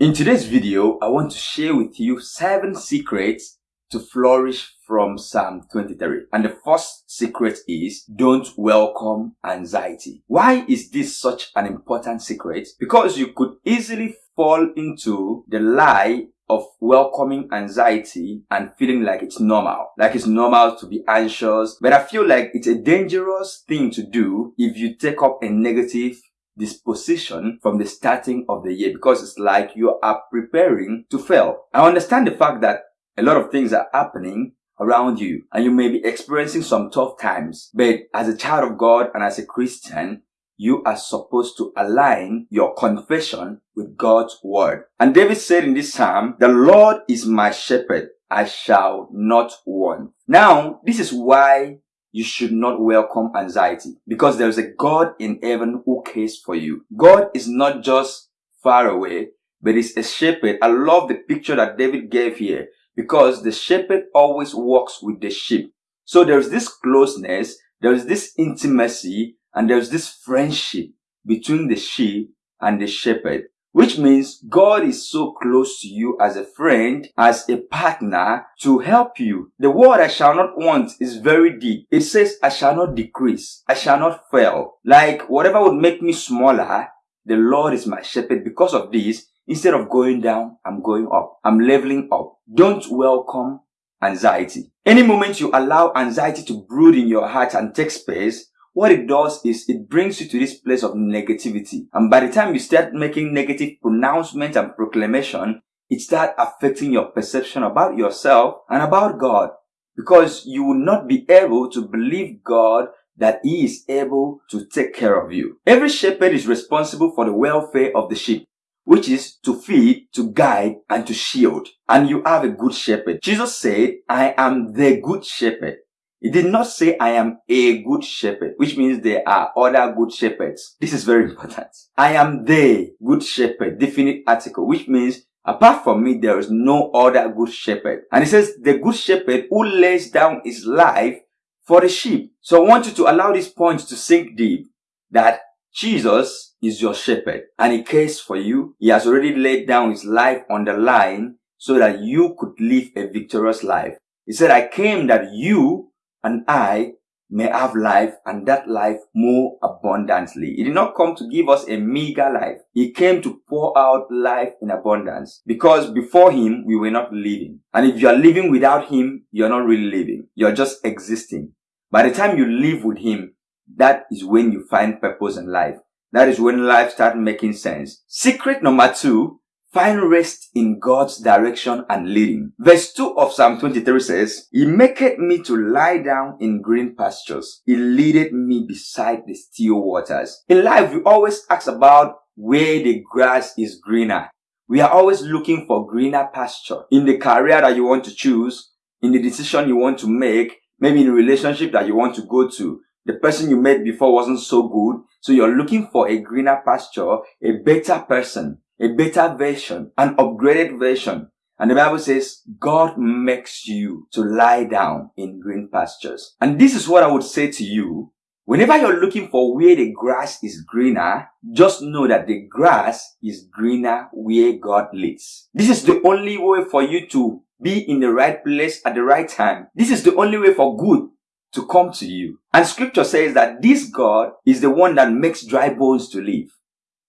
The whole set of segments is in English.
In today's video, I want to share with you seven secrets to flourish from Psalm 23. And the first secret is don't welcome anxiety. Why is this such an important secret? Because you could easily fall into the lie of welcoming anxiety and feeling like it's normal. Like it's normal to be anxious. But I feel like it's a dangerous thing to do if you take up a negative disposition from the starting of the year because it's like you are preparing to fail. I understand the fact that a lot of things are happening around you and you may be experiencing some tough times. But as a child of God and as a Christian, you are supposed to align your confession with God's word. And David said in this psalm, the Lord is my shepherd. I shall not want. Now, this is why you should not welcome anxiety because there is a God in heaven who cares for you. God is not just far away, but is a shepherd. I love the picture that David gave here because the shepherd always walks with the sheep. So there's this closeness, there's this intimacy, and there's this friendship between the sheep and the shepherd, which means God is so close to you as a friend, as a partner to help you. The word I shall not want is very deep. It says, I shall not decrease. I shall not fail. Like whatever would make me smaller, the Lord is my shepherd. Because of this, instead of going down, I'm going up. I'm leveling up. Don't welcome anxiety. Any moment you allow anxiety to brood in your heart and take space, what it does is it brings you to this place of negativity. And by the time you start making negative pronouncements and proclamation, it starts affecting your perception about yourself and about God. Because you will not be able to believe God that he is able to take care of you. Every shepherd is responsible for the welfare of the sheep, which is to feed, to guide, and to shield. And you have a good shepherd. Jesus said, I am the good shepherd. He did not say, I am a good shepherd, which means there are other good shepherds. This is very important. I am the good shepherd, definite article, which means apart from me, there is no other good shepherd. And he says, the good shepherd who lays down his life for the sheep. So I want you to allow this point to sink deep that Jesus is your shepherd and he cares for you. He has already laid down his life on the line so that you could live a victorious life. He said, I came that you and I may have life and that life more abundantly. He did not come to give us a meager life. He came to pour out life in abundance because before him, we were not living. And if you are living without him, you're not really living. You're just existing. By the time you live with him, that is when you find purpose in life. That is when life starts making sense. Secret number two Find rest in God's direction and leading. Verse 2 of Psalm 23 says, He maketh me to lie down in green pastures. He leadeth me beside the still waters. In life, we always ask about where the grass is greener. We are always looking for greener pasture. In the career that you want to choose, in the decision you want to make, maybe in a relationship that you want to go to, the person you met before wasn't so good, so you're looking for a greener pasture, a better person a better version, an upgraded version. And the Bible says, God makes you to lie down in green pastures. And this is what I would say to you. Whenever you're looking for where the grass is greener, just know that the grass is greener where God leads. This is the only way for you to be in the right place at the right time. This is the only way for good to come to you. And scripture says that this God is the one that makes dry bones to live.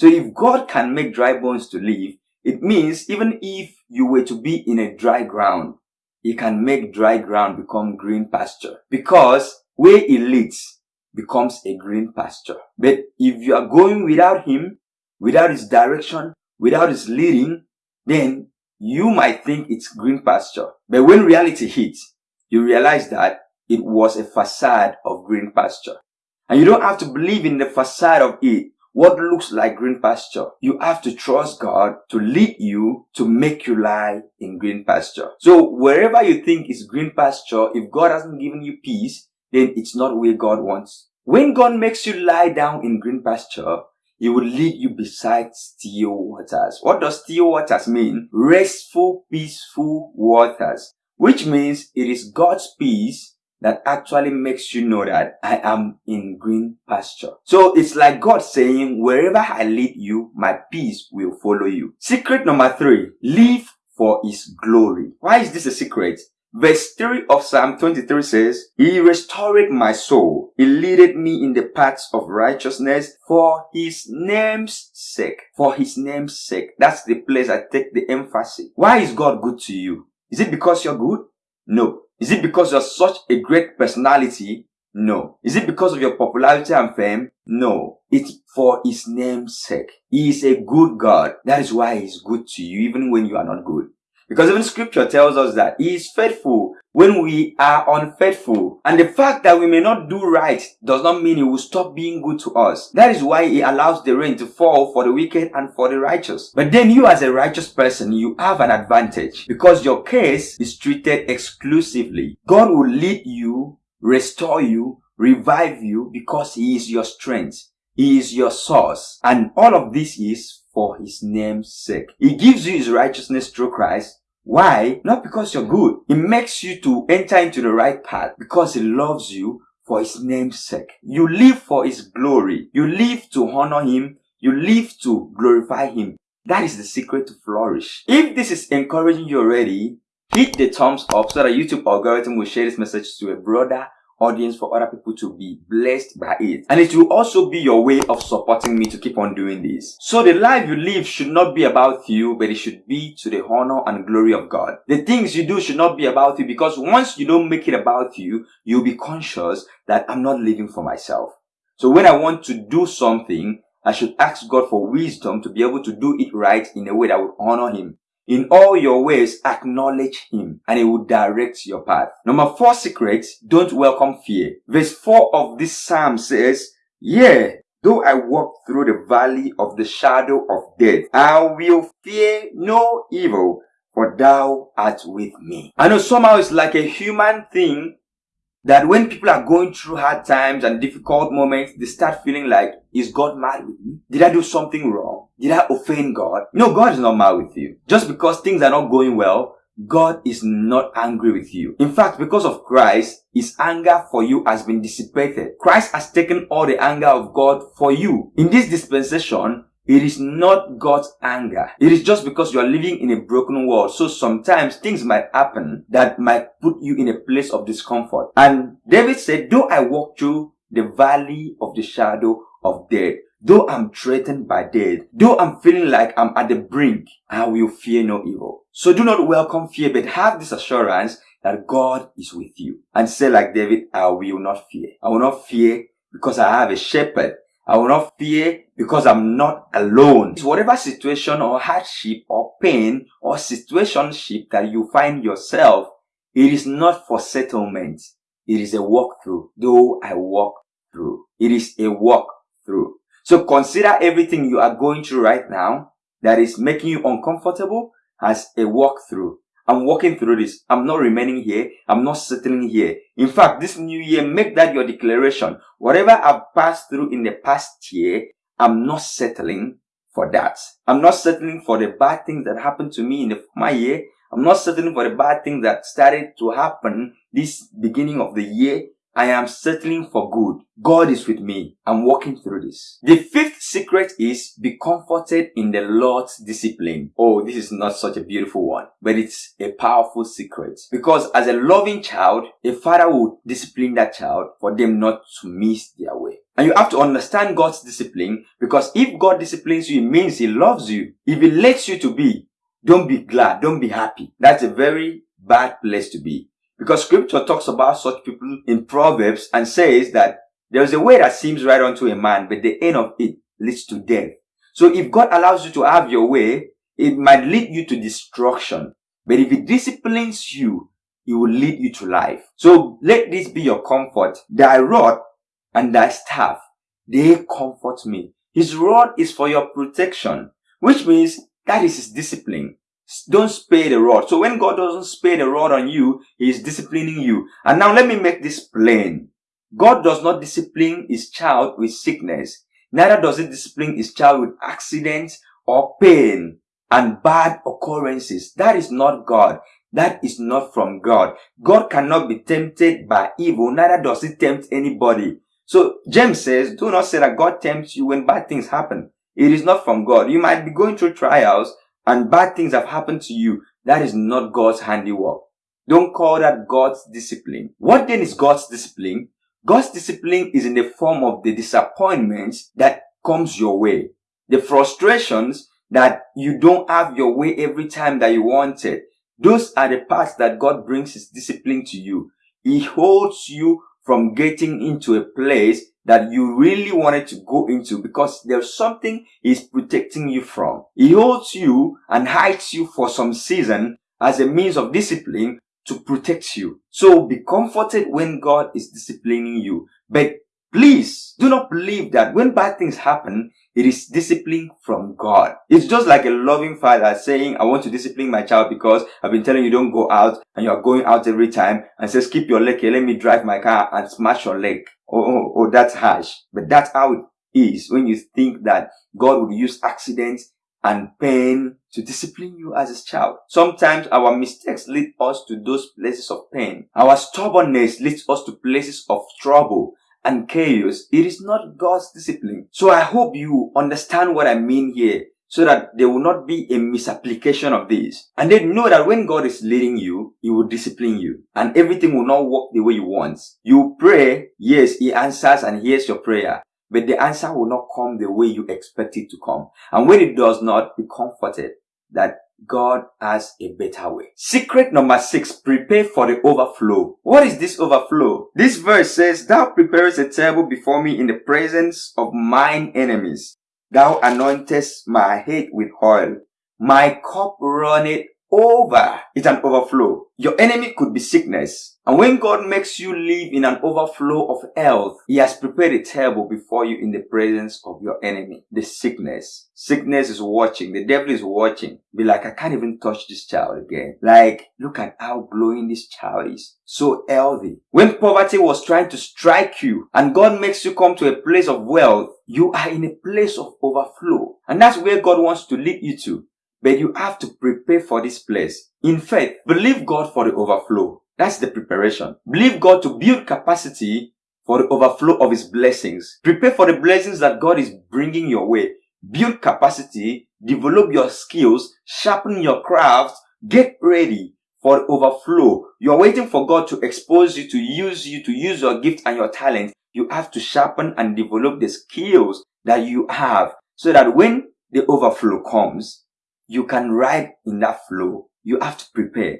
So if God can make dry bones to live, it means even if you were to be in a dry ground, he can make dry ground become green pasture because where he leads becomes a green pasture. But if you are going without him, without his direction, without his leading, then you might think it's green pasture. But when reality hits, you realize that it was a facade of green pasture. And you don't have to believe in the facade of it what looks like green pasture. You have to trust God to lead you to make you lie in green pasture. So wherever you think is green pasture, if God hasn't given you peace, then it's not where God wants. When God makes you lie down in green pasture, he will lead you beside still waters. What does still waters mean? Restful, peaceful waters. Which means it is God's peace that actually makes you know that I am in green pasture. So it's like God saying, wherever I lead you, my peace will follow you. Secret number three, live for his glory. Why is this a secret? Verse 3 of Psalm 23 says, He restored my soul. He leaded me in the paths of righteousness for His name's sake. For His name's sake. That's the place I take the emphasis. Why is God good to you? Is it because you're good? No. Is it because you're such a great personality? No. Is it because of your popularity and fame? No. It's for his name's sake. He is a good God. That is why he's good to you even when you are not good. Because even scripture tells us that he is faithful when we are unfaithful. And the fact that we may not do right does not mean he will stop being good to us. That is why he allows the rain to fall for the wicked and for the righteous. But then you as a righteous person, you have an advantage because your case is treated exclusively. God will lead you, restore you, revive you because he is your strength. He is your source. And all of this is for his name's sake. He gives you his righteousness through Christ why? Not because you're good. It makes you to enter into the right path because He loves you for His name's sake. You live for His glory. You live to honor Him. You live to glorify Him. That is the secret to flourish. If this is encouraging you already, hit the thumbs up so that YouTube algorithm will share this message to a broader audience for other people to be blessed by it. And it will also be your way of supporting me to keep on doing this. So the life you live should not be about you, but it should be to the honor and glory of God. The things you do should not be about you because once you don't make it about you, you'll be conscious that I'm not living for myself. So when I want to do something, I should ask God for wisdom to be able to do it right in a way that would honor Him. In all your ways, acknowledge him and he will direct your path. Number four secret, don't welcome fear. Verse four of this psalm says, Yeah, though I walk through the valley of the shadow of death, I will fear no evil, for thou art with me. I know somehow it's like a human thing that when people are going through hard times and difficult moments, they start feeling like, is God mad with me? Did I do something wrong? Did I offend God? No, God is not mad with you. Just because things are not going well, God is not angry with you. In fact, because of Christ, his anger for you has been dissipated. Christ has taken all the anger of God for you. In this dispensation, it is not God's anger. It is just because you are living in a broken world. So sometimes things might happen that might put you in a place of discomfort. And David said, though I walk through the valley of the shadow of death, though I'm threatened by death, though I'm feeling like I'm at the brink, I will fear no evil. So do not welcome fear, but have this assurance that God is with you. And say like David, I will not fear. I will not fear because I have a shepherd I will not fear because I'm not alone. It's Whatever situation or hardship or pain or situationship that you find yourself, it is not for settlement. It is a walkthrough, though I walk through. It is a walk through. So consider everything you are going through right now that is making you uncomfortable as a walkthrough. I'm walking through this. I'm not remaining here. I'm not settling here. In fact, this new year, make that your declaration. Whatever I've passed through in the past year, I'm not settling for that. I'm not settling for the bad things that happened to me in the former year. I'm not settling for the bad things that started to happen this beginning of the year. I am settling for good. God is with me. I'm walking through this. The fifth secret is be comforted in the Lord's discipline. Oh, this is not such a beautiful one, but it's a powerful secret. Because as a loving child, a father will discipline that child for them not to miss their way. And you have to understand God's discipline because if God disciplines you, it means He loves you. If He lets you to be, don't be glad, don't be happy. That's a very bad place to be. Because scripture talks about such people in Proverbs and says that there is a way that seems right unto a man, but the end of it leads to death. So if God allows you to have your way, it might lead you to destruction. But if He disciplines you, He will lead you to life. So let this be your comfort. Thy rod and thy staff, they comfort me. His rod is for your protection, which means that is His discipline. Don't spare the rod. So when God doesn't spare the rod on you, He is disciplining you. And now let me make this plain. God does not discipline His child with sickness. Neither does He discipline His child with accidents or pain and bad occurrences. That is not God. that is not from God. God cannot be tempted by evil, neither does he tempt anybody. So James says, do not say that God tempts you when bad things happen. It is not from God. You might be going through trials and bad things have happened to you. That is not God's handiwork. Don't call that God's discipline. What then is God's discipline? God's discipline is in the form of the disappointments that comes your way. The frustrations that you don't have your way every time that you want it. Those are the parts that God brings his discipline to you. He holds you from getting into a place that you really wanted to go into because there's something he's protecting you from. He holds you and hides you for some season as a means of discipline to protect you. So be comforted when God is disciplining you. But please do not believe that when bad things happen, it is discipline from God. It's just like a loving father saying, I want to discipline my child because I've been telling you don't go out and you are going out every time and says, keep your leg here, let me drive my car and smash your leg. Oh, oh, oh, that's harsh. But that's how it is when you think that God would use accidents and pain to discipline you as his child. Sometimes our mistakes lead us to those places of pain. Our stubbornness leads us to places of trouble and chaos. It is not God's discipline. So I hope you understand what I mean here so that there will not be a misapplication of this. And then know that when God is leading you, He will discipline you and everything will not work the way you want. You pray, yes, He answers and hears your prayer but the answer will not come the way you expect it to come. And when it does not, be comforted that God has a better way. Secret number six, prepare for the overflow. What is this overflow? This verse says, Thou preparest a table before me in the presence of mine enemies. Thou anointest my head with oil. My cup runneth over. It's an overflow. Your enemy could be sickness. And when God makes you live in an overflow of health, He has prepared a table before you in the presence of your enemy, the sickness. Sickness is watching. The devil is watching. Be like, I can't even touch this child again. Like, look at how glowing this child is. So healthy. When poverty was trying to strike you and God makes you come to a place of wealth, you are in a place of overflow. And that's where God wants to lead you to. But you have to prepare for this place. In faith, believe God for the overflow. That's the preparation. Believe God to build capacity for the overflow of His blessings. Prepare for the blessings that God is bringing your way. Build capacity, develop your skills, sharpen your craft, get ready for the overflow. You're waiting for God to expose you, to use you, to use your gift and your talent. You have to sharpen and develop the skills that you have so that when the overflow comes, you can ride in that flow. You have to prepare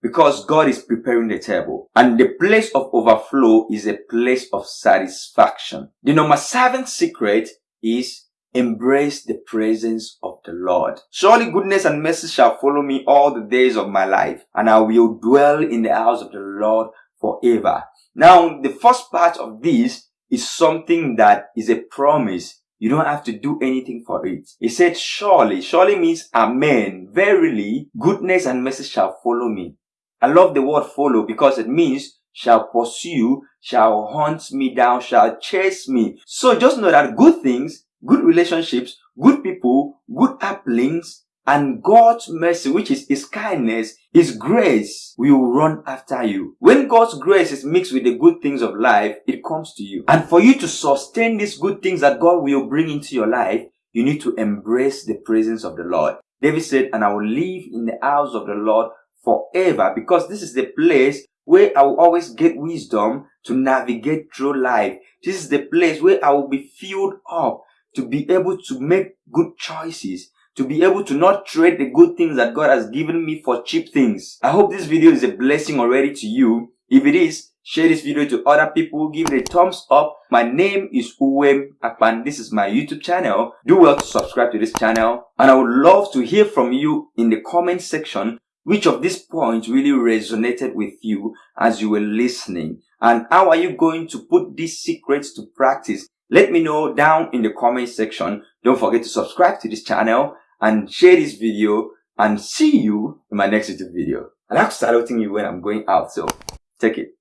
because God is preparing the table and the place of overflow is a place of satisfaction. The number seven secret is embrace the presence of the Lord. Surely goodness and mercy shall follow me all the days of my life and I will dwell in the house of the Lord forever. Now, the first part of this is something that is a promise you don't have to do anything for it. He said, surely, surely means amen. Verily, goodness and mercy shall follow me. I love the word follow because it means shall pursue, shall hunt me down, shall chase me. So just know that good things, good relationships, good people, good happenings and God's mercy, which is His kindness, His grace will run after you. When God's grace is mixed with the good things of life, it comes to you. And for you to sustain these good things that God will bring into your life, you need to embrace the presence of the Lord. David said, and I will live in the house of the Lord forever because this is the place where I will always get wisdom to navigate through life. This is the place where I will be filled up to be able to make good choices to be able to not trade the good things that God has given me for cheap things. I hope this video is a blessing already to you. If it is, share this video to other people, give it a thumbs up. My name is Uwem Akpan. This is my YouTube channel. Do well to subscribe to this channel. And I would love to hear from you in the comment section which of these points really resonated with you as you were listening. And how are you going to put these secrets to practice? Let me know down in the comment section. Don't forget to subscribe to this channel and share this video and see you in my next YouTube video. I like saluting you when I'm going out, so take it.